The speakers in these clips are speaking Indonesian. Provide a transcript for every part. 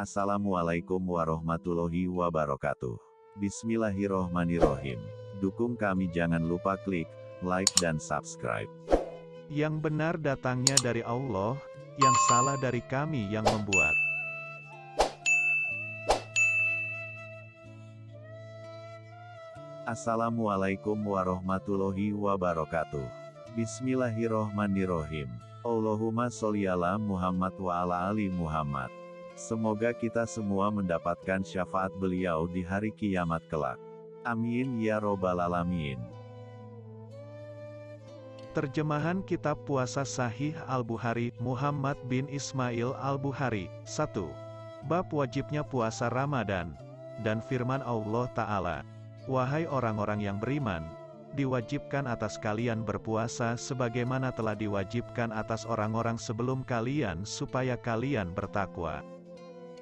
Assalamualaikum warahmatullahi wabarakatuh. Bismillahirrohmanirrohim. Dukung kami jangan lupa klik like dan subscribe. Yang benar datangnya dari Allah, yang salah dari kami yang membuat. Assalamualaikum warahmatullahi wabarakatuh. Bismillahirrohmanirrohim. Allahumma sholli ala Muhammad wa ala ali Muhammad. Semoga kita semua mendapatkan syafaat beliau di hari kiamat kelak. Amin ya robbal alamin. Terjemahan Kitab Puasa Sahih Al-Bukhari, Muhammad bin Ismail Al-Bukhari, 1. Bab wajibnya puasa Ramadan. Dan firman Allah Ta'ala, Wahai orang-orang yang beriman, diwajibkan atas kalian berpuasa sebagaimana telah diwajibkan atas orang-orang sebelum kalian supaya kalian bertakwa.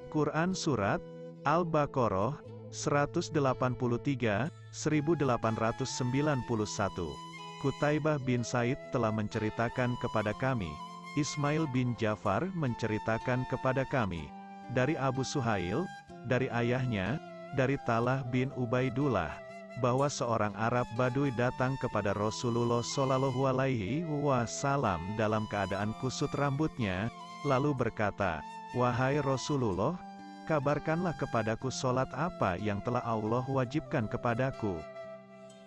Quran Surat, Al-Baqarah, 183, 1891 Kutaibah bin Said telah menceritakan kepada kami, Ismail bin Jafar menceritakan kepada kami, dari Abu Suhail, dari ayahnya, dari Talah bin Ubaidullah, bahwa seorang Arab Baduy datang kepada Rasulullah Shallallahu Alaihi Wasallam dalam keadaan kusut rambutnya, lalu berkata, Wahai Rasulullah, kabarkanlah kepadaku solat apa yang telah Allah wajibkan kepadaku.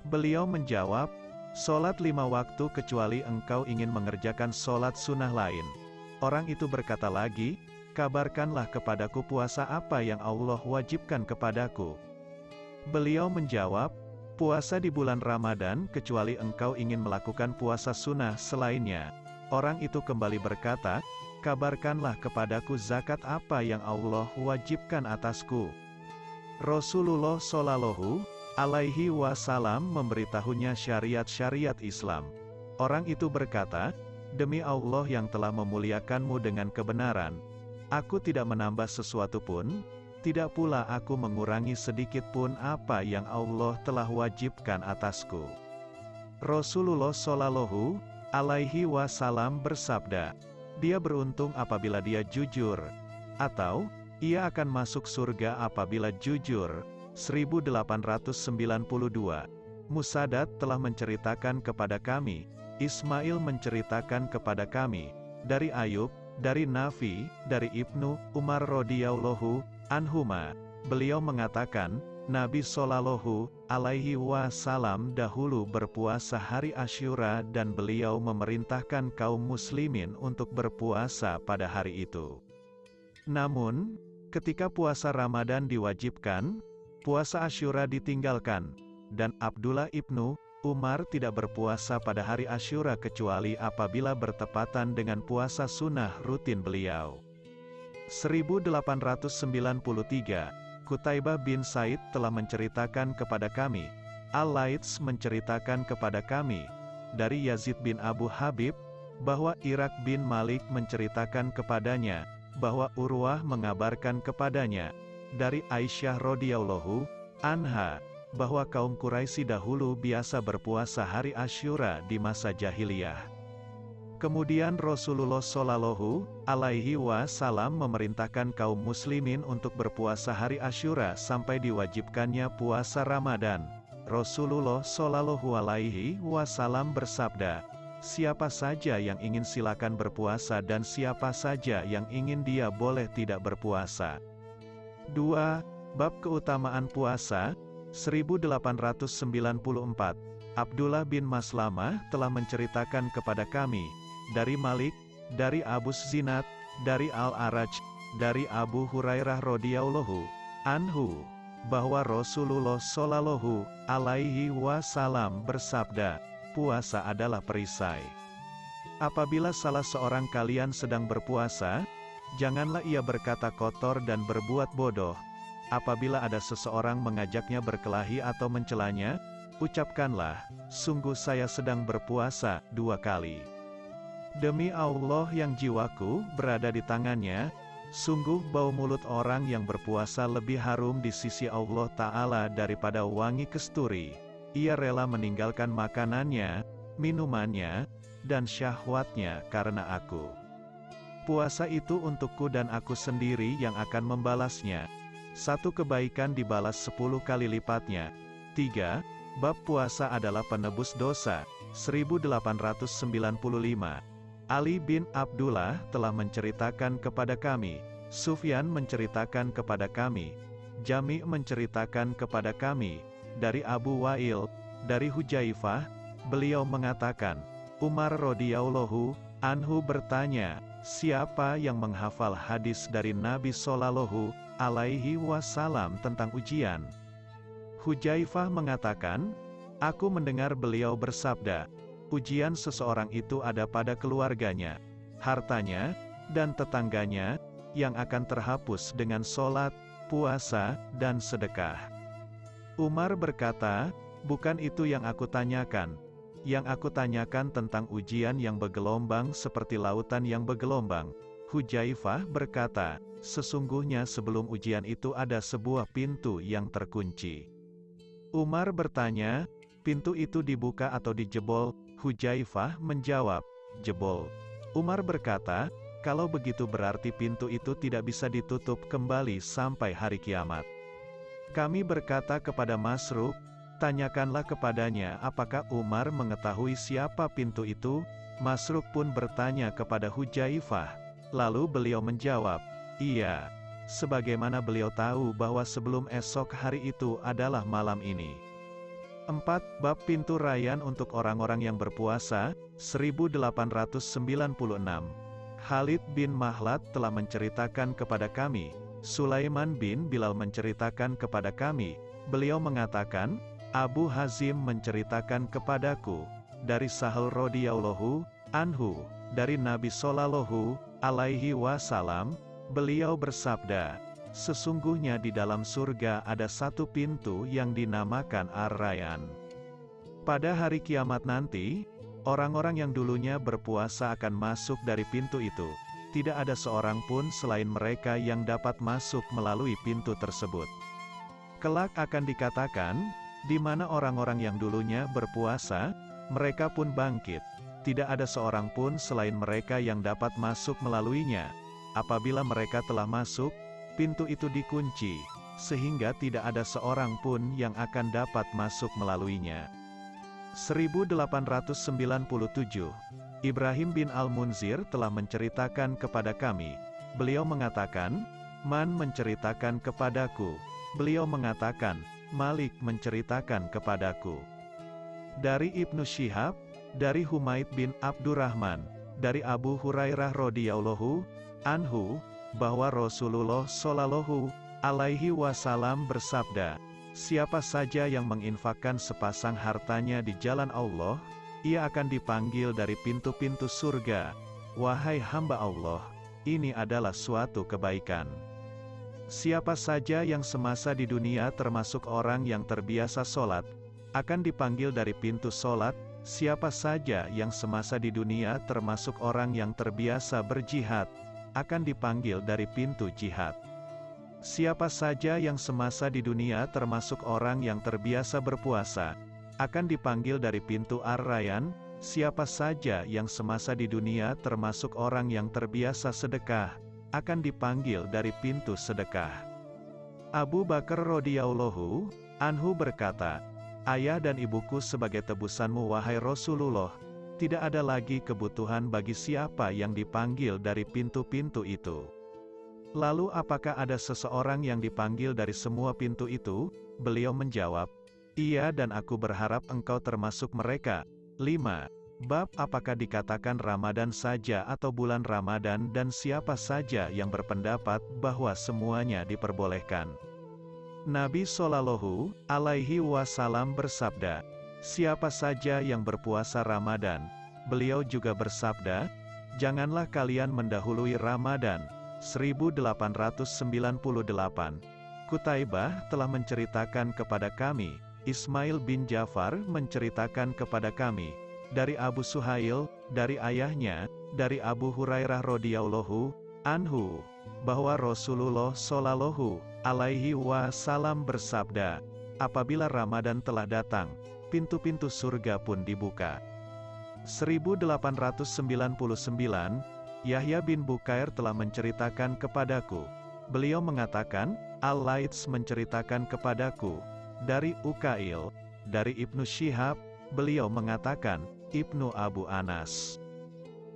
Beliau menjawab, Solat lima waktu kecuali engkau ingin mengerjakan solat sunnah lain. Orang itu berkata lagi, kabarkanlah kepadaku puasa apa yang Allah wajibkan kepadaku. Beliau menjawab, puasa di bulan Ramadan kecuali engkau ingin melakukan puasa sunnah selainnya. Orang itu kembali berkata, kabarkanlah kepadaku zakat apa yang Allah wajibkan atasku. Rasulullah Shallallahu alaihi wasallam memberitahunya syariat-syariat Islam. Orang itu berkata, Demi Allah yang telah memuliakanmu dengan kebenaran, aku tidak menambah sesuatu pun, tidak pula aku mengurangi sedikit pun apa yang Allah telah wajibkan atasku. Rasulullah Shallallahu alaihi wasallam bersabda, dia beruntung apabila dia jujur, atau ia akan masuk surga apabila jujur. 1892 Musadat telah menceritakan kepada kami, Ismail menceritakan kepada kami, dari Ayub, dari Nafi, dari Ibnu Umar radhiyallahu anhuma. Beliau mengatakan, Nabi Shallallahu alaihi wasallam dahulu berpuasa hari Asyura dan beliau memerintahkan kaum muslimin untuk berpuasa pada hari itu. Namun, ketika puasa Ramadan diwajibkan, puasa Asyura ditinggalkan, dan Abdullah ibnu Umar tidak berpuasa pada hari Asyura kecuali apabila bertepatan dengan puasa sunnah rutin beliau. 1893, Kutaibah bin Said telah menceritakan kepada kami, Al-Laits menceritakan kepada kami, dari Yazid bin Abu Habib, bahwa Irak bin Malik menceritakan kepadanya, bahwa Urwah mengabarkan kepadanya, dari Aisyah radhiyallahu anha bahwa kaum Quraisy dahulu biasa berpuasa hari Asyura di masa jahiliyah. Kemudian Rasulullah Shallallahu alaihi wasallam memerintahkan kaum muslimin untuk berpuasa hari Asyura sampai diwajibkannya puasa Ramadan. Rasulullah Shallallahu alaihi wasallam bersabda, Siapa saja yang ingin silakan berpuasa dan siapa saja yang ingin dia boleh tidak berpuasa. 2. Bab Keutamaan Puasa, 1894, Abdullah bin Maslamah telah menceritakan kepada kami, dari Malik, dari Abu Zinat, dari Al-Araj, dari Abu Hurairah radhiyallahu anhu, bahwa Rasulullah Shallallahu alaihi wasallam bersabda, puasa adalah perisai. Apabila salah seorang kalian sedang berpuasa, Janganlah ia berkata kotor dan berbuat bodoh. Apabila ada seseorang mengajaknya berkelahi atau mencelanya, ucapkanlah, sungguh saya sedang berpuasa, dua kali. Demi Allah yang jiwaku berada di tangannya, sungguh bau mulut orang yang berpuasa lebih harum di sisi Allah Ta'ala daripada wangi kesturi. Ia rela meninggalkan makanannya, minumannya, dan syahwatnya karena aku. Puasa itu untukku dan aku sendiri yang akan membalasnya. Satu kebaikan dibalas sepuluh kali lipatnya. 3. Bab puasa adalah penebus dosa. 1895. Ali bin Abdullah telah menceritakan kepada kami. Sufyan menceritakan kepada kami. Jami menceritakan kepada kami. Dari Abu Wa'il, dari Hujaifah, beliau mengatakan, Umar radhiyallahu anhu bertanya, siapa yang menghafal hadis dari Nabi Shallallahu alaihi wasallam tentang ujian? Hujaifah mengatakan, aku mendengar beliau bersabda, ujian seseorang itu ada pada keluarganya, hartanya, dan tetangganya, yang akan terhapus dengan sholat, puasa, dan sedekah. Umar berkata, bukan itu yang aku tanyakan, yang aku tanyakan tentang ujian yang bergelombang seperti lautan yang bergelombang. Hujaifah berkata, sesungguhnya sebelum ujian itu ada sebuah pintu yang terkunci. Umar bertanya, pintu itu dibuka atau dijebol? Hujaifah menjawab, jebol. Umar berkata, kalau begitu berarti pintu itu tidak bisa ditutup kembali sampai hari kiamat. Kami berkata kepada Masruk, Tanyakanlah kepadanya apakah Umar mengetahui siapa pintu itu, Masruk pun bertanya kepada Hujaifah. Lalu beliau menjawab, Iya, sebagaimana beliau tahu bahwa sebelum esok hari itu adalah malam ini. 4. Bab Pintu Rayan untuk orang-orang yang berpuasa, 1896. Khalid bin Mahlat telah menceritakan kepada kami, Sulaiman bin Bilal menceritakan kepada kami, beliau mengatakan, Abu Hazim menceritakan kepadaku, dari Sahal radhiyallahu anhu, dari Nabi Sallallahu alaihi wasallam, beliau bersabda, sesungguhnya di dalam surga ada satu pintu yang dinamakan Ar-Rayyan. Pada hari kiamat nanti, orang-orang yang dulunya berpuasa akan masuk dari pintu itu. Tidak ada seorang pun selain mereka yang dapat masuk melalui pintu tersebut. Kelak akan dikatakan, di mana orang-orang yang dulunya berpuasa, mereka pun bangkit. Tidak ada seorang pun selain mereka yang dapat masuk melaluinya. Apabila mereka telah masuk, pintu itu dikunci, sehingga tidak ada seorang pun yang akan dapat masuk melaluinya. 1897 Ibrahim bin Al-Munzir telah menceritakan kepada kami. Beliau mengatakan, Man menceritakan kepadaku. Beliau mengatakan, Malik menceritakan kepadaku. Dari Ibnu Syihab, dari Humaid bin Abdurrahman, dari Abu Hurairah radhiyallahu anhu, bahwa Rasulullah shallallahu alaihi wasallam bersabda, Siapa saja yang menginfakkan sepasang hartanya di jalan Allah, ia akan dipanggil dari pintu-pintu surga. Wahai hamba Allah, ini adalah suatu kebaikan. Siapa saja yang semasa di dunia termasuk orang yang terbiasa sholat, akan dipanggil dari pintu sholat, siapa saja yang semasa di dunia termasuk orang yang terbiasa berjihad, akan dipanggil dari pintu jihad. Siapa saja yang semasa di dunia termasuk orang yang terbiasa berpuasa, akan dipanggil dari pintu Ar-Rayyan, siapa saja yang semasa di dunia termasuk orang yang terbiasa sedekah, akan dipanggil dari pintu sedekah. Abu Bakar radhiyallahu anhu berkata, Ayah dan ibuku sebagai tebusanmu wahai Rasulullah, tidak ada lagi kebutuhan bagi siapa yang dipanggil dari pintu-pintu itu. Lalu apakah ada seseorang yang dipanggil dari semua pintu itu? Beliau menjawab, Iya dan aku berharap engkau termasuk mereka. 5. Bab apakah dikatakan Ramadan saja atau bulan Ramadan dan siapa saja yang berpendapat bahwa semuanya diperbolehkan. Nabi Shallallahu alaihi wasallam bersabda, Siapa saja yang berpuasa Ramadan, beliau juga bersabda, Janganlah kalian mendahului Ramadan. 1898 Kutaibah telah menceritakan kepada kami, Ismail bin Jafar menceritakan kepada kami, dari Abu Suhail, dari ayahnya, dari Abu Hurairah radhiyallahu anhu, bahwa Rasulullah shallallahu alaihi wasallam bersabda, apabila Ramadan telah datang, pintu-pintu surga pun dibuka. 1899, Yahya bin Bukair telah menceritakan kepadaku. Beliau mengatakan, Al-Laits menceritakan kepadaku. Dari Ukail, dari Ibnu Syihab, beliau mengatakan, Ibnu Abu Anas.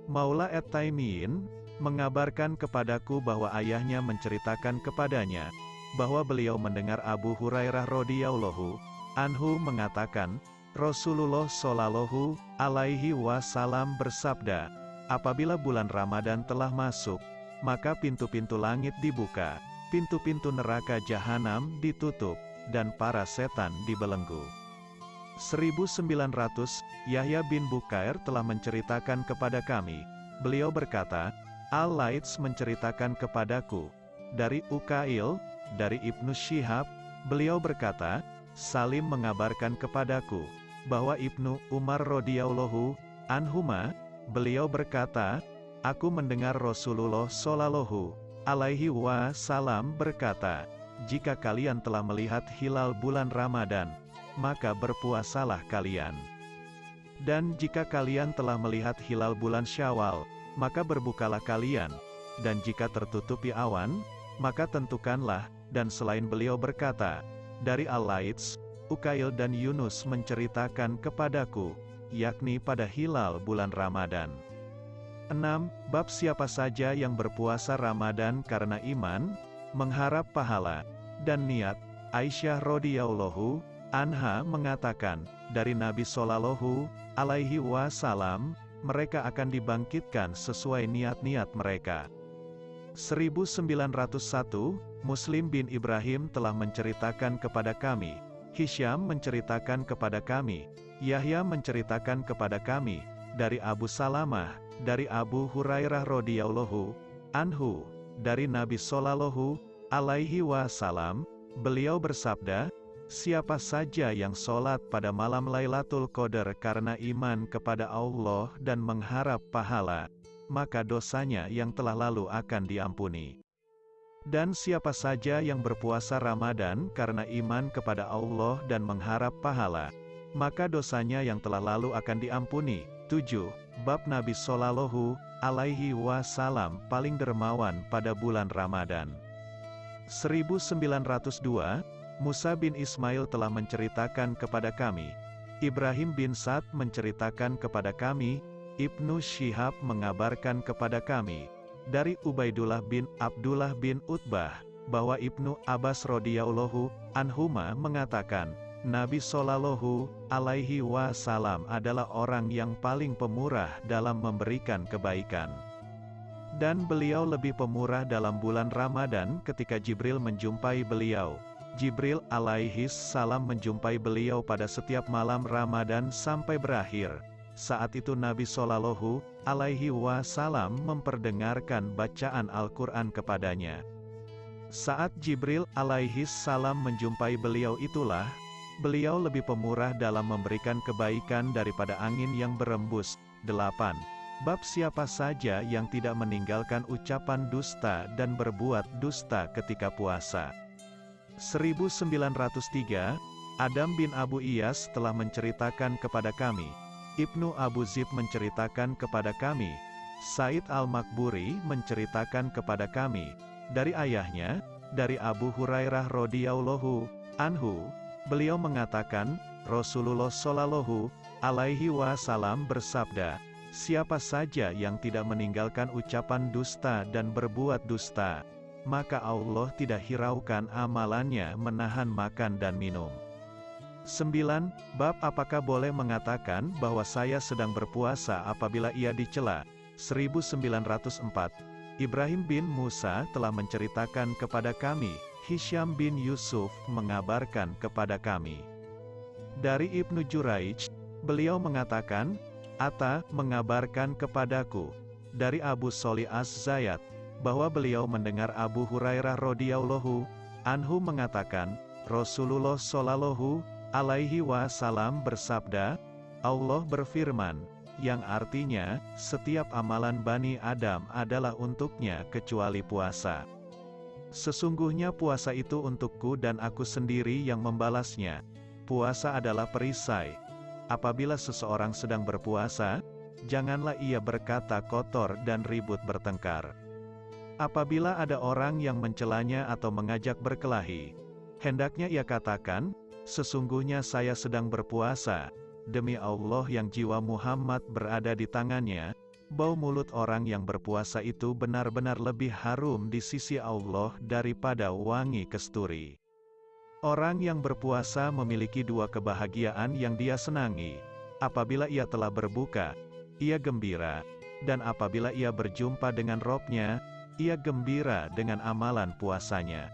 Maula et-Taimiyin, mengabarkan kepadaku bahwa ayahnya menceritakan kepadanya, bahwa beliau mendengar Abu Hurairah radhiyallahu anhu mengatakan, Rasulullah Shallallahu alaihi wasallam bersabda, apabila bulan Ramadan telah masuk, maka pintu-pintu langit dibuka, pintu-pintu neraka jahanam ditutup, dan para setan dibelenggu. 1900, Yahya bin Bukair telah menceritakan kepada kami. Beliau berkata, Al-Laits menceritakan kepadaku, dari Ukail, dari Ibnu Syihab, beliau berkata, Salim mengabarkan kepadaku, bahwa Ibnu Umar radhiyallahu anhuma, beliau berkata, Aku mendengar Rasulullah Shallallahu alaihi wasallam berkata, jika kalian telah melihat hilal bulan Ramadan, maka berpuasalah kalian. Dan jika kalian telah melihat hilal bulan Syawal, maka berbukalah kalian. Dan jika tertutupi awan, maka tentukanlah, dan selain beliau berkata, dari Al-Laits, Ukail dan Yunus menceritakan kepadaku, yakni pada hilal bulan Ramadan. 6. Bab siapa saja yang berpuasa Ramadan karena iman, mengharap pahala, dan niat, Aisyah radhiyallahu anha mengatakan, dari Nabi Shallallahu alaihi wasallam, mereka akan dibangkitkan sesuai niat-niat mereka. 1901, Muslim bin Ibrahim telah menceritakan kepada kami, Hisham menceritakan kepada kami, Yahya menceritakan kepada kami, dari Abu Salamah, dari Abu Hurairah radhiyallahu anhu, dari Nabi Shallallahu alaihi wasallam, beliau bersabda, Siapa saja yang sholat pada malam Lailatul Qadar karena iman kepada Allah dan mengharap pahala, maka dosanya yang telah lalu akan diampuni. Dan siapa saja yang berpuasa Ramadan karena iman kepada Allah dan mengharap pahala, maka dosanya yang telah lalu akan diampuni. 7. Bab Nabi Sallallahu alaihi wasallam paling dermawan pada bulan Ramadan. 1902, Musa bin Ismail telah menceritakan kepada kami. Ibrahim bin Sa'd menceritakan kepada kami, Ibnu Syihab mengabarkan kepada kami, dari Ubaidullah bin Abdullah bin Utbah, bahwa Ibnu Abbas radhiyallahu anhuma mengatakan, Nabi Shallallahu alaihi wasallam adalah orang yang paling pemurah dalam memberikan kebaikan. Dan beliau lebih pemurah dalam bulan Ramadan ketika Jibril menjumpai beliau. Jibril alaihi salam menjumpai beliau pada setiap malam Ramadan sampai berakhir. Saat itu Nabi Shallallahu alaihi wasallam memperdengarkan bacaan Al-Quran kepadanya. Saat Jibril alaihi salam menjumpai beliau itulah, beliau lebih pemurah dalam memberikan kebaikan daripada angin yang berembus. 8. Bab siapa saja yang tidak meninggalkan ucapan dusta dan berbuat dusta ketika puasa. 1903, Adam bin Abu Iyas telah menceritakan kepada kami, Ibnu Abu Zib menceritakan kepada kami, Said Al-Makburi menceritakan kepada kami, dari ayahnya, dari Abu Hurairah radhiyallahu anhu, beliau mengatakan, Rasulullah Shallallahu alaihi wasallam bersabda, siapa saja yang tidak meninggalkan ucapan dusta dan berbuat dusta, maka Allah tidak hiraukan amalannya menahan makan dan minum. 9. Bab apakah boleh mengatakan bahwa saya sedang berpuasa apabila ia dicela? 1904. Ibrahim bin Musa telah menceritakan kepada kami, Hisham bin Yusuf mengabarkan kepada kami. Dari Ibnu Juraij, beliau mengatakan, Atta mengabarkan kepadaku, dari Abu Soli Az-Zayat, bahwa beliau mendengar Abu Hurairah radhiyallahu anhu mengatakan, Rasulullah shallallahu alaihi wasallam bersabda, Allah berfirman, yang artinya, setiap amalan Bani Adam adalah untuknya kecuali puasa. Sesungguhnya puasa itu untukku dan aku sendiri yang membalasnya. Puasa adalah perisai. Apabila seseorang sedang berpuasa, janganlah ia berkata kotor dan ribut bertengkar. Apabila ada orang yang mencelanya atau mengajak berkelahi, hendaknya ia katakan, sesungguhnya saya sedang berpuasa, demi Allah yang jiwa Muhammad berada di tangannya, bau mulut orang yang berpuasa itu benar-benar lebih harum di sisi Allah daripada wangi kesturi. Orang yang berpuasa memiliki dua kebahagiaan yang dia senangi. Apabila ia telah berbuka, ia gembira, dan apabila ia berjumpa dengan robnya, ia gembira dengan amalan puasanya.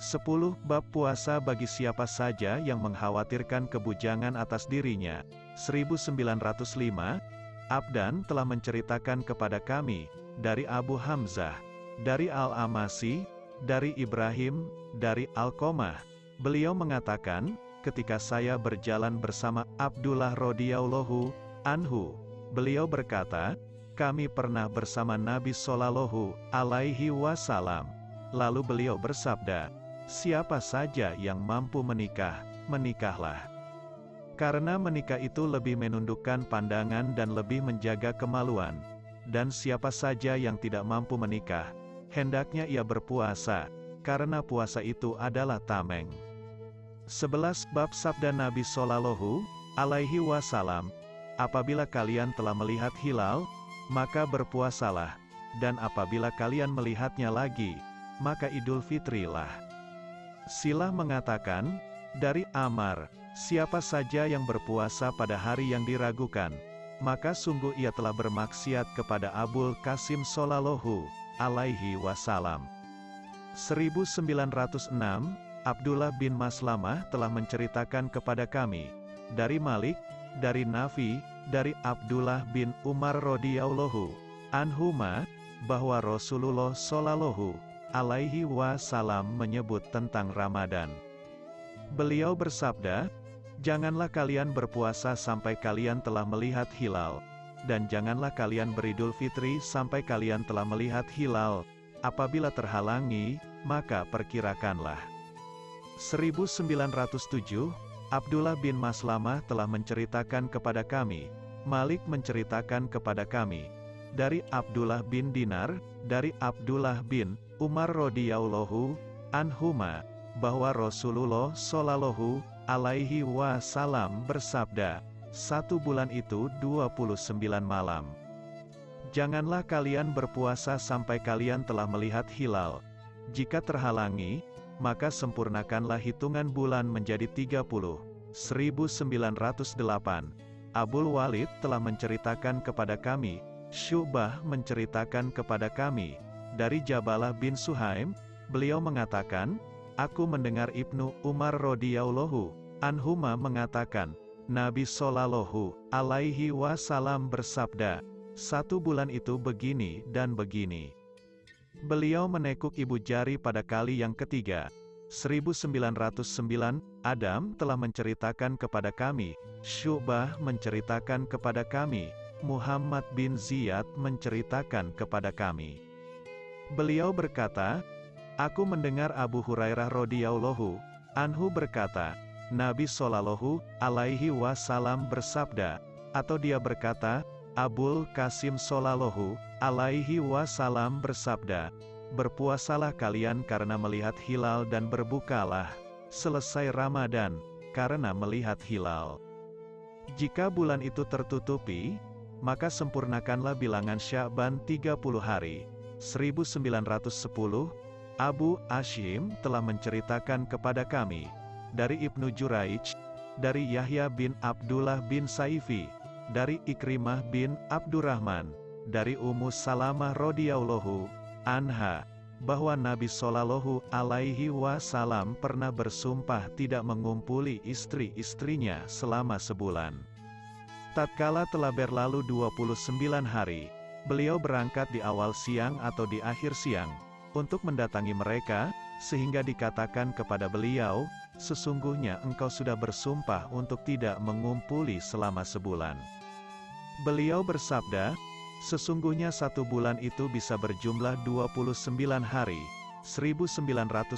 10. Bab puasa bagi siapa saja yang mengkhawatirkan kebujangan atas dirinya. 1905, Abdan telah menceritakan kepada kami, dari Abu Hamzah, dari Al-Amasi, dari Ibrahim, dari Al-Komah. Beliau mengatakan, ketika saya berjalan bersama Abdullah radhiyallahu anhu, beliau berkata, kami pernah bersama Nabi Sallallahu alaihi wasallam. Lalu beliau bersabda, siapa saja yang mampu menikah, menikahlah. Karena menikah itu lebih menundukkan pandangan dan lebih menjaga kemaluan. Dan siapa saja yang tidak mampu menikah, hendaknya ia berpuasa, karena puasa itu adalah tameng. 11 Bab Sabda Nabi Sallallahu alaihi wasallam Apabila kalian telah melihat hilal, maka berpuasalah, dan apabila kalian melihatnya lagi, maka idul fitrilah. Silah mengatakan, dari Amar, Siapa saja yang berpuasa pada hari yang diragukan, maka sungguh ia telah bermaksiat kepada Abul Qasim Sallallahu alaihi wasallam. 1906, Abdullah bin Maslamah telah menceritakan kepada kami, dari Malik, dari Nafi, dari Abdullah bin Umar radhiyallahu anhuma, bahwa Rasulullah Sallallahu alaihi wasallam menyebut tentang Ramadan. Beliau bersabda, Janganlah kalian berpuasa sampai kalian telah melihat hilal, dan janganlah kalian beridul fitri sampai kalian telah melihat hilal. Apabila terhalangi, maka perkirakanlah. 1907, Abdullah bin Maslamah telah menceritakan kepada kami, Malik menceritakan kepada kami, dari Abdullah bin Dinar, dari Abdullah bin Umar radhiyallahu anhuma, bahwa Rasulullah shallallahu alaihi wasallam bersabda, satu bulan itu 29 malam. Janganlah kalian berpuasa sampai kalian telah melihat hilal. Jika terhalangi, maka sempurnakanlah hitungan bulan menjadi 30. 1908. Abul Walid telah menceritakan kepada kami, Syubah menceritakan kepada kami, dari Jabalah bin Suhaim, beliau mengatakan, Aku mendengar Ibnu Umar radhiyallahu anhuma mengatakan, Nabi Shallallahu alaihi wasallam bersabda, satu bulan itu begini dan begini. Beliau menekuk ibu jari pada kali yang ketiga. 1909, Adam telah menceritakan kepada kami, Syubah menceritakan kepada kami, Muhammad bin Ziyad menceritakan kepada kami. Beliau berkata, Aku mendengar Abu Hurairah radhiyallahu anhu berkata, Nabi Shallallahu alaihi wasallam bersabda, atau dia berkata, Abul Qasim Shallallahu alaihi wasallam bersabda, Berpuasalah kalian karena melihat hilal dan berbukalah, selesai Ramadan, karena melihat hilal. Jika bulan itu tertutupi, maka sempurnakanlah bilangan Sya'ban 30 hari. 1910, Abu Ashim telah menceritakan kepada kami, dari Ibnu Juraij, dari Yahya bin Abdullah bin Saifi, dari Ikrimah bin Abdurrahman, dari Ummu Salamah radhiyallahu anha, bahwa Nabi Shallallahu alaihi wasallam pernah bersumpah tidak mengumpuli istri-istrinya selama sebulan. Tatkala telah berlalu 29 hari, beliau berangkat di awal siang atau di akhir siang, untuk mendatangi mereka, sehingga dikatakan kepada beliau, sesungguhnya engkau sudah bersumpah untuk tidak mengumpuli selama sebulan. Beliau bersabda, sesungguhnya satu bulan itu bisa berjumlah 29 hari, 1911.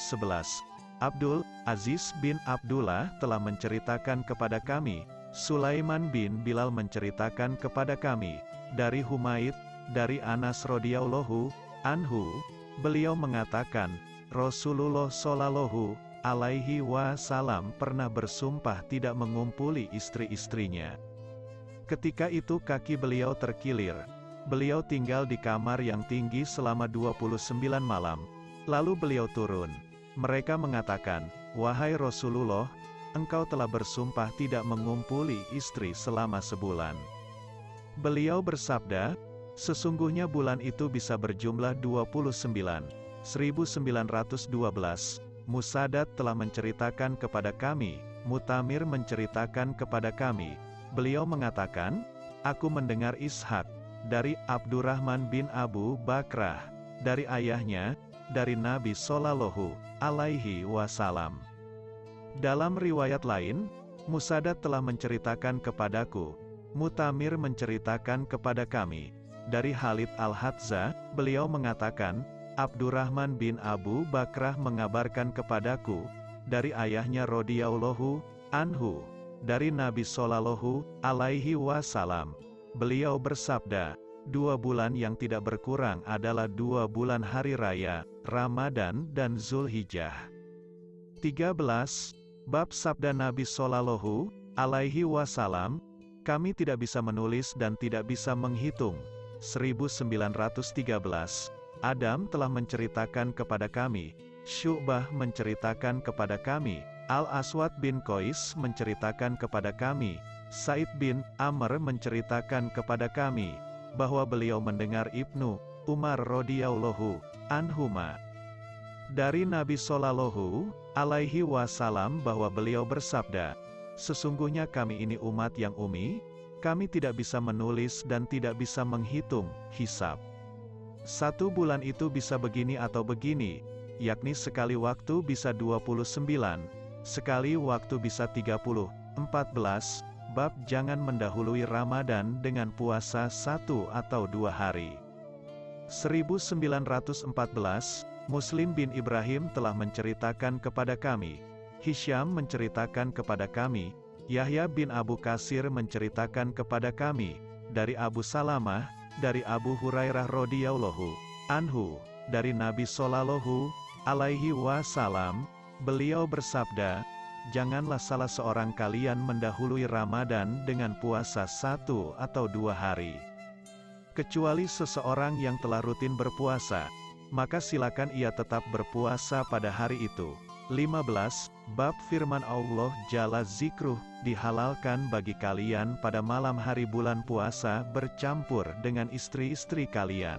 Abdul Aziz bin Abdullah telah menceritakan kepada kami, Sulaiman bin Bilal menceritakan kepada kami, dari Humaid, dari Anas radhiyallahu anhu, beliau mengatakan, Rasulullah shallallahu alaihi wasallam pernah bersumpah tidak mengumpuli istri-istrinya. Ketika itu kaki beliau terkilir. Beliau tinggal di kamar yang tinggi selama 29 malam. Lalu beliau turun. Mereka mengatakan, Wahai Rasulullah, engkau telah bersumpah tidak mengumpuli istri selama sebulan. Beliau bersabda, Sesungguhnya bulan itu bisa berjumlah 29. 1912, Musadat telah menceritakan kepada kami, Mutamir menceritakan kepada kami, beliau mengatakan, Aku mendengar Ishak, dari Abdurrahman bin Abu Bakrah, dari ayahnya, dari Nabi Sallallahu alaihi wasallam. Dalam riwayat lain, Musadat telah menceritakan kepadaku, Mutamir menceritakan kepada kami, dari Khalid Al-Hadza, beliau mengatakan, Abdurrahman bin Abu Bakrah mengabarkan kepadaku, dari ayahnya radhiyallahu anhu, dari Nabi Sallallahu alaihi wasallam. Beliau bersabda, dua bulan yang tidak berkurang adalah dua bulan hari raya, Ramadan dan Zulhijjah. 13. Bab Sabda Nabi Sallallahu alaihi wasallam, kami tidak bisa menulis dan tidak bisa menghitung, 1913, Adam telah menceritakan kepada kami, Syu'bah menceritakan kepada kami, Al-Aswad bin Qais menceritakan kepada kami, Said bin Amr menceritakan kepada kami, bahwa beliau mendengar Ibnu Umar radhiyallahu anhuma. Dari Nabi Sallallahu alaihi wasallam bahwa beliau bersabda, Sesungguhnya kami ini umat yang umi, kami tidak bisa menulis dan tidak bisa menghitung, hisap. Satu bulan itu bisa begini atau begini, yakni sekali waktu bisa 29, sekali waktu bisa 30, 14, bab jangan mendahului Ramadan dengan puasa satu atau dua hari. 1914, Muslim bin Ibrahim telah menceritakan kepada kami, Hisham menceritakan kepada kami, Yahya bin Abu Kasir menceritakan kepada kami, dari Abu Salamah, dari Abu Hurairah radhiyallahu anhu, dari Nabi Sallallahu alaihi wasallam, beliau bersabda, Janganlah salah seorang kalian mendahului Ramadan dengan puasa satu atau dua hari. Kecuali seseorang yang telah rutin berpuasa, maka silakan ia tetap berpuasa pada hari itu. 15. Bab firman Allah Jalla Zikruh, dihalalkan bagi kalian pada malam hari bulan puasa bercampur dengan istri-istri kalian.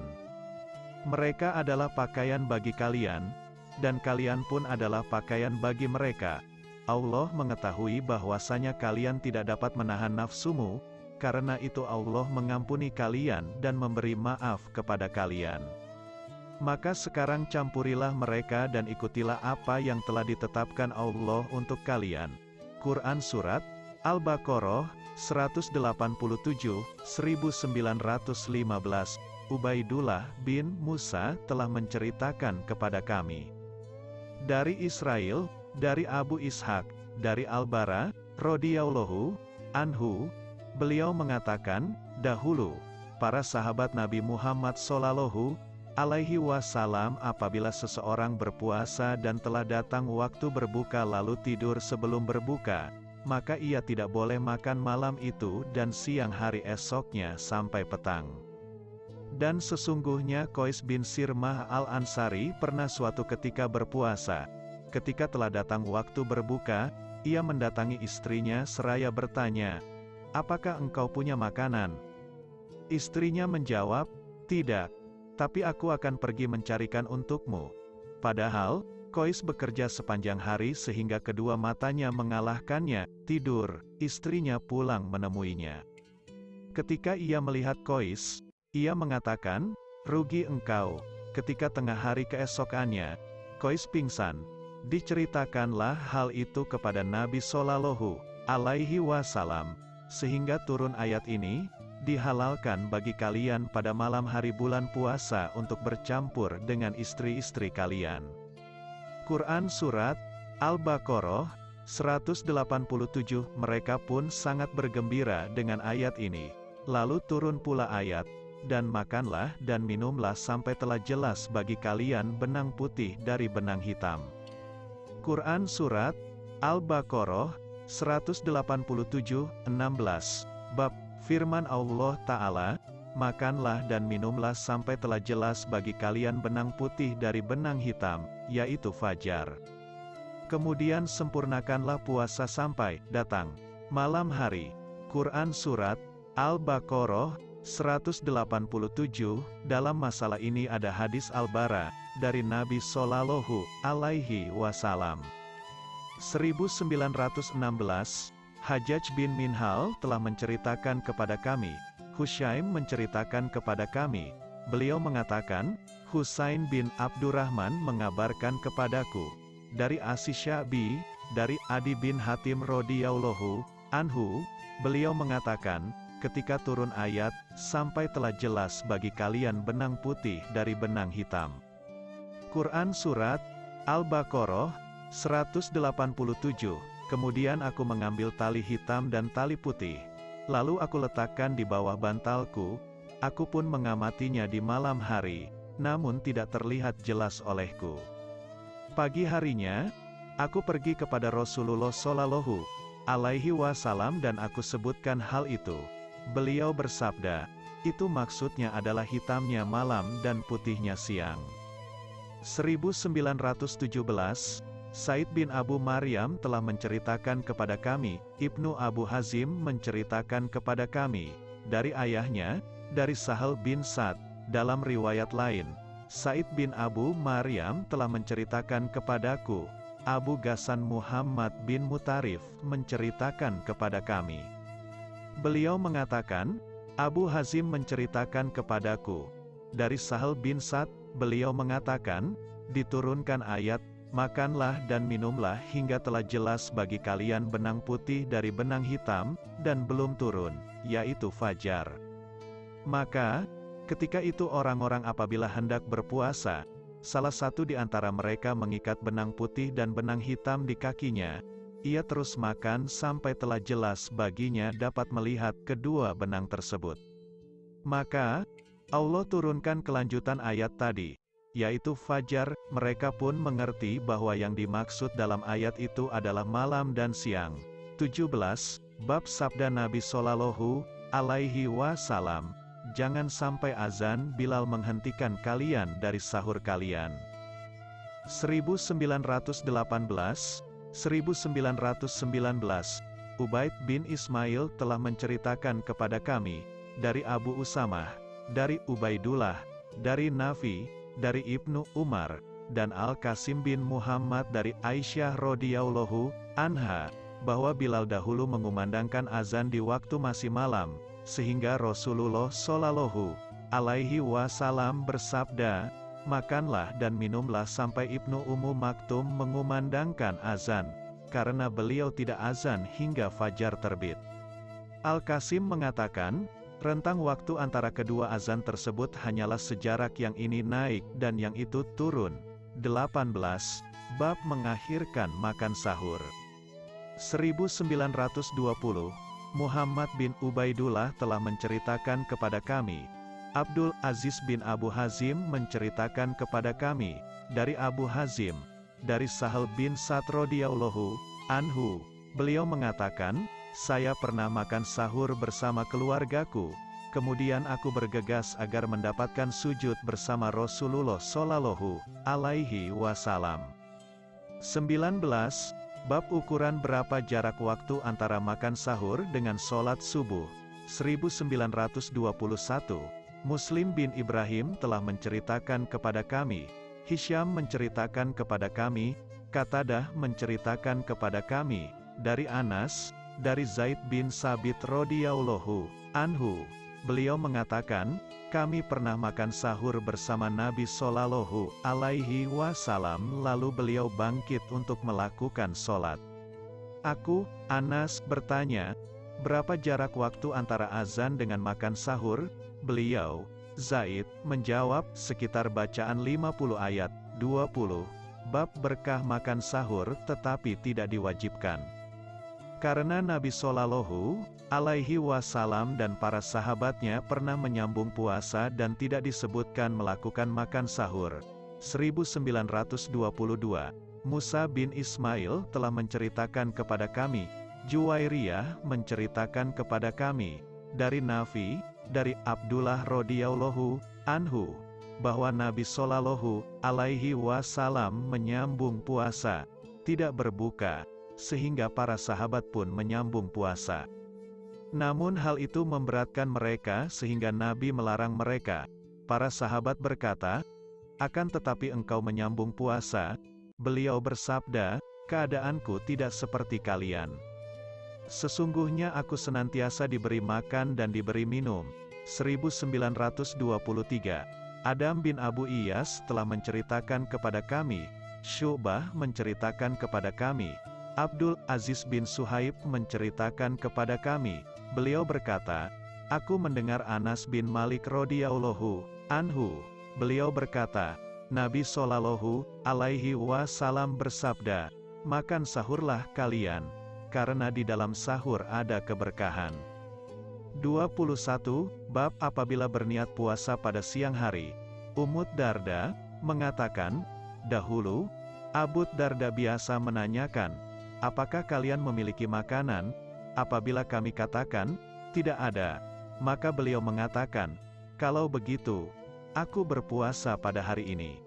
Mereka adalah pakaian bagi kalian, dan kalian pun adalah pakaian bagi mereka. Allah mengetahui bahwasanya kalian tidak dapat menahan nafsumu, karena itu Allah mengampuni kalian dan memberi maaf kepada kalian. Maka sekarang campurilah mereka dan ikutilah apa yang telah ditetapkan Allah untuk kalian. Quran Surat Al-Baqarah 187, 1915 Ubaidullah bin Musa telah menceritakan kepada kami. Dari Israel, dari Abu Ishak, dari Al-Bara, radhiyallahu anhu, beliau mengatakan, dahulu, para sahabat Nabi Muhammad sallallahu alaihi wasallam apabila seseorang berpuasa dan telah datang waktu berbuka lalu tidur sebelum berbuka, maka ia tidak boleh makan malam itu dan siang hari esoknya sampai petang. Dan sesungguhnya Kois bin Sirmah al-Ansari pernah suatu ketika berpuasa. Ketika telah datang waktu berbuka, ia mendatangi istrinya seraya bertanya, Apakah engkau punya makanan? Istrinya menjawab, Tidak tapi aku akan pergi mencarikan untukmu. Padahal, Kois bekerja sepanjang hari sehingga kedua matanya mengalahkannya, tidur, istrinya pulang menemuinya. Ketika ia melihat Kois, ia mengatakan, rugi engkau, ketika tengah hari keesokannya, Kois pingsan. Diceritakanlah hal itu kepada Nabi Sallallahu alaihi wasallam, sehingga turun ayat ini, dihalalkan bagi kalian pada malam hari bulan puasa untuk bercampur dengan istri-istri kalian. Quran Surat Al-Baqarah 187 Mereka pun sangat bergembira dengan ayat ini. Lalu turun pula ayat, dan makanlah dan minumlah sampai telah jelas bagi kalian benang putih dari benang hitam. Quran Surat Al-Baqarah 187, 16 Bab Firman Allah Ta'ala Makanlah dan minumlah sampai telah jelas bagi kalian benang putih dari benang hitam, yaitu fajar. Kemudian sempurnakanlah puasa sampai datang malam hari. Quran Surat Al-Baqarah 187, dalam masalah ini ada hadis Al-Bara, dari Nabi Sallallahu Alaihi Wasallam. 1916, Hajjaj bin Minhal telah menceritakan kepada kami, Hushaim menceritakan kepada kami, beliau mengatakan, Husain bin Abdurrahman mengabarkan kepadaku, dari Asisyabi, dari Adi bin Hatim radhiyallahu anhu, beliau mengatakan, ketika turun ayat, sampai telah jelas bagi kalian benang putih dari benang hitam. Quran Surat Al-Baqarah 187, kemudian aku mengambil tali hitam dan tali putih, Lalu aku letakkan di bawah bantalku, aku pun mengamatinya di malam hari, namun tidak terlihat jelas olehku. Pagi harinya, aku pergi kepada Rasulullah Shallallahu alaihi wasallam dan aku sebutkan hal itu. Beliau bersabda, itu maksudnya adalah hitamnya malam dan putihnya siang. 1917 Said bin Abu Maryam telah menceritakan kepada kami, Ibnu Abu Hazim menceritakan kepada kami, dari ayahnya, dari Sahal bin Sa'd, dalam riwayat lain, Said bin Abu Maryam telah menceritakan kepadaku, Abu Ghassan Muhammad bin Mutarif menceritakan kepada kami. Beliau mengatakan, Abu Hazim menceritakan kepadaku, dari Sahal bin Sa'd, beliau mengatakan, diturunkan ayat Makanlah dan minumlah hingga telah jelas bagi kalian benang putih dari benang hitam, dan belum turun, yaitu fajar. Maka, ketika itu orang-orang apabila hendak berpuasa, salah satu di antara mereka mengikat benang putih dan benang hitam di kakinya, ia terus makan sampai telah jelas baginya dapat melihat kedua benang tersebut. Maka, Allah turunkan kelanjutan ayat tadi, yaitu fajar, mereka pun mengerti bahwa yang dimaksud dalam ayat itu adalah malam dan siang. 17. Bab Sabda Nabi Sallallahu Alaihi Wasallam Jangan sampai azan Bilal menghentikan kalian dari sahur kalian. 1918 1919 Ubaid bin Ismail telah menceritakan kepada kami, dari Abu Usamah, dari Ubaidullah, dari Nafi, dari Ibnu Umar, dan Al-Qasim bin Muhammad dari Aisyah radhiyallahu anha, bahwa Bilal dahulu mengumandangkan azan di waktu masih malam, sehingga Rasulullah Shallallahu alaihi wasallam bersabda, Makanlah dan minumlah sampai Ibnu Ummu Maktum mengumandangkan azan, karena beliau tidak azan hingga fajar terbit. Al-Qasim mengatakan, Rentang waktu antara kedua azan tersebut hanyalah sejarak yang ini naik dan yang itu turun. 18. Bab mengakhirkan makan sahur. 1920, Muhammad bin Ubaidullah telah menceritakan kepada kami. Abdul Aziz bin Abu Hazim menceritakan kepada kami, dari Abu Hazim, dari Sahal bin Sa'd radhiyallahu anhu, beliau mengatakan, saya pernah makan sahur bersama keluargaku. Kemudian aku bergegas agar mendapatkan sujud bersama Rasulullah Shallallahu Alaihi Wasallam. 19. Bab ukuran berapa jarak waktu antara makan sahur dengan sholat subuh. 1921. Muslim bin Ibrahim telah menceritakan kepada kami. Hisham menceritakan kepada kami. Katadah menceritakan kepada kami. Dari Anas, dari Zaid bin Sabit radhiyallahu anhu. Beliau mengatakan, kami pernah makan sahur bersama Nabi Shallallahu alaihi wasallam lalu beliau bangkit untuk melakukan sholat. Aku, Anas, bertanya, berapa jarak waktu antara azan dengan makan sahur? Beliau, Zaid, menjawab, sekitar bacaan 50 ayat, 20. Bab berkah makan sahur tetapi tidak diwajibkan. Karena Nabi Shallallahu alaihi wasallam dan para sahabatnya pernah menyambung puasa dan tidak disebutkan melakukan makan sahur. 1922 Musa bin Ismail telah menceritakan kepada kami, Juwairiyah menceritakan kepada kami, dari Nafi, dari Abdullah radhiyallahu anhu, bahwa Nabi Shallallahu alaihi wasallam menyambung puasa, tidak berbuka, sehingga para sahabat pun menyambung puasa. Namun hal itu memberatkan mereka sehingga Nabi melarang mereka. Para sahabat berkata, akan tetapi engkau menyambung puasa, Beliau bersabda, keadaanku tidak seperti kalian. Sesungguhnya aku senantiasa diberi makan dan diberi minum. 1923 Adam bin Abu Iyas telah menceritakan kepada kami, Syubah menceritakan kepada kami, Abdul Aziz bin Suhaib menceritakan kepada kami, beliau berkata, Aku mendengar Anas bin Malik radhiyallahu anhu, beliau berkata, Nabi Shallallahu alaihi wasallam bersabda, "Makan sahurlah kalian, karena di dalam sahur ada keberkahan." 21. Bab apabila berniat puasa pada siang hari. Umut Darda mengatakan, dahulu, Abu Darda biasa menanyakan, apakah kalian memiliki makanan? Apabila kami katakan, tidak ada, maka beliau mengatakan, kalau begitu, aku berpuasa pada hari ini.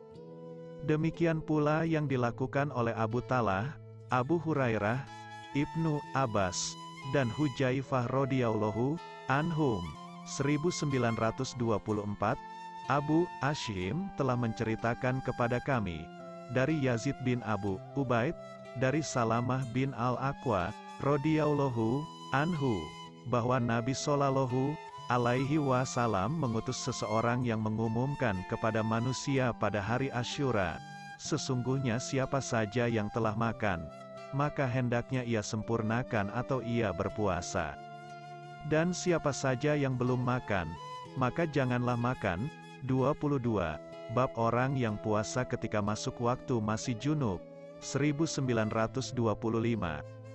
Demikian pula yang dilakukan oleh Abu Talah, Abu Hurairah, Ibnu Abbas, dan Hujaifah radhiyallahu anhum. 1924, Abu Ashim telah menceritakan kepada kami, dari Yazid bin Abu Ubaid, dari Salamah bin Al-Aqwa, radhiyallahu anhu, bahwa Nabi Shallallahu alaihi wasallam mengutus seseorang yang mengumumkan kepada manusia pada hari Asyura, sesungguhnya siapa saja yang telah makan, maka hendaknya ia sempurnakan atau ia berpuasa. Dan siapa saja yang belum makan, maka janganlah makan. 22. Bab orang yang puasa ketika masuk waktu masih junub. 1925.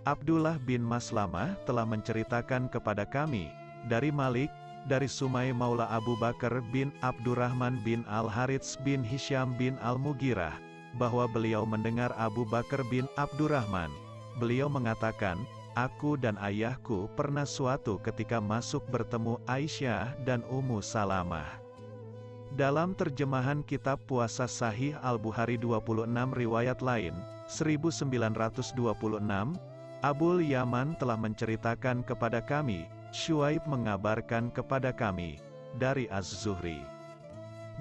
Abdullah bin Maslamah telah menceritakan kepada kami, dari Malik, dari Sumai Maula Abu Bakar bin Abdurrahman bin Al-Harits bin Hisham bin Al-Mugirah, bahwa beliau mendengar Abu Bakar bin Abdurrahman. Beliau mengatakan, Aku dan ayahku pernah suatu ketika masuk bertemu Aisyah dan Ummu Salamah. Dalam terjemahan kitab puasa sahih Al-Bukhari 26 riwayat lain, 1926, Abul Yaman telah menceritakan kepada kami, Shuaib mengabarkan kepada kami, dari Az-Zuhri.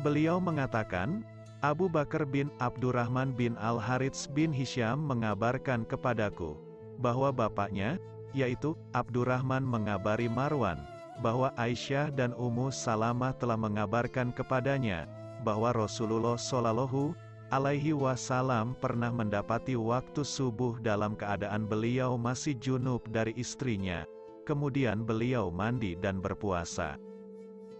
Beliau mengatakan, Abu Bakar bin Abdurrahman bin Al-Harits bin Hisham mengabarkan kepadaku, bahwa bapaknya, yaitu Abdurrahman mengabari Marwan, bahwa Aisyah dan Ummu Salamah telah mengabarkan kepadanya, bahwa Rasulullah Shallallahu alaihi wasallam pernah mendapati waktu subuh dalam keadaan beliau masih junub dari istrinya, kemudian beliau mandi dan berpuasa.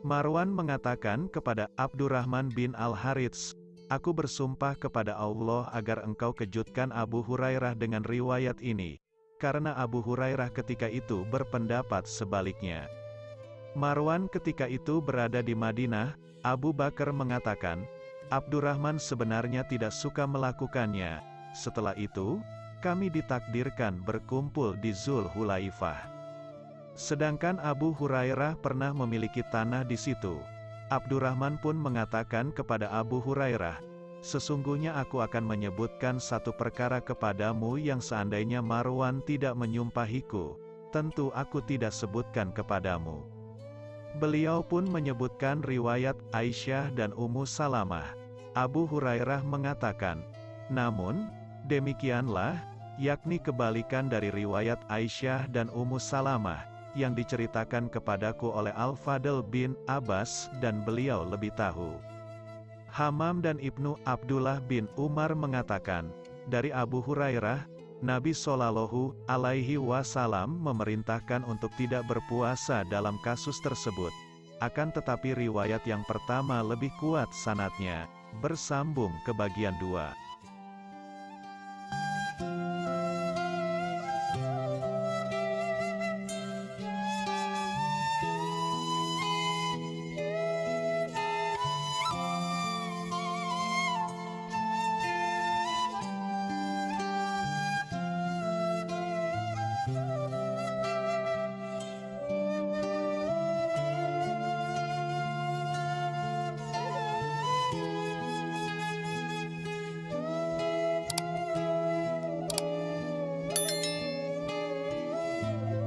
Marwan mengatakan kepada Abdurrahman bin Al-Harits, Aku bersumpah kepada Allah agar engkau kejutkan Abu Hurairah dengan riwayat ini, karena Abu Hurairah ketika itu berpendapat sebaliknya. Marwan ketika itu berada di Madinah, Abu Bakar mengatakan, Abdurrahman sebenarnya tidak suka melakukannya. Setelah itu, kami ditakdirkan berkumpul di Zul Hulaifah. Sedangkan Abu Hurairah pernah memiliki tanah di situ. Abdurrahman pun mengatakan kepada Abu Hurairah, Sesungguhnya aku akan menyebutkan satu perkara kepadamu yang seandainya Marwan tidak menyumpahiku, tentu aku tidak sebutkan kepadamu. Beliau pun menyebutkan riwayat Aisyah dan Ummu Salamah. Abu Hurairah mengatakan, namun, demikianlah, yakni kebalikan dari riwayat Aisyah dan Ummu Salamah, yang diceritakan kepadaku oleh Al-Fadl bin Abbas dan beliau lebih tahu. Hamam dan Ibnu Abdullah bin Umar mengatakan, dari Abu Hurairah, Nabi Shallallahu alaihi wasallam memerintahkan untuk tidak berpuasa dalam kasus tersebut. Akan tetapi riwayat yang pertama lebih kuat sanatnya, bersambung ke bagian dua.